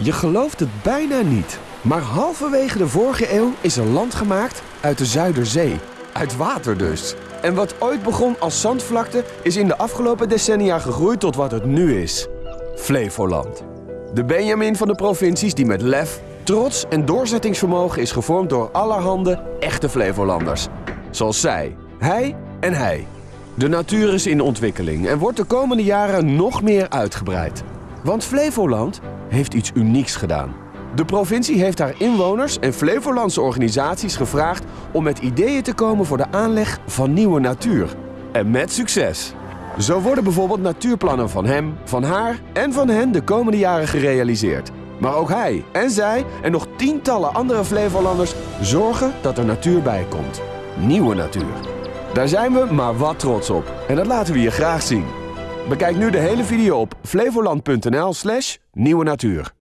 Je gelooft het bijna niet. Maar halverwege de vorige eeuw is er land gemaakt uit de Zuiderzee. Uit water dus. En wat ooit begon als zandvlakte is in de afgelopen decennia gegroeid tot wat het nu is. Flevoland. De Benjamin van de provincies die met lef, trots en doorzettingsvermogen is gevormd door allerhande echte Flevolanders. Zoals zij, hij en hij. De natuur is in ontwikkeling en wordt de komende jaren nog meer uitgebreid. Want Flevoland heeft iets unieks gedaan. De provincie heeft haar inwoners en Flevolandse organisaties gevraagd om met ideeën te komen voor de aanleg van nieuwe natuur. En met succes. Zo worden bijvoorbeeld natuurplannen van hem, van haar en van hen de komende jaren gerealiseerd. Maar ook hij en zij en nog tientallen andere Flevolanders zorgen dat er natuur bij komt. Nieuwe natuur. Daar zijn we maar wat trots op. En dat laten we je graag zien. Bekijk nu de hele video op flevoland.nl slash nieuwe natuur.